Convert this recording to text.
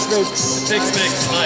Six. Six mix. Nice.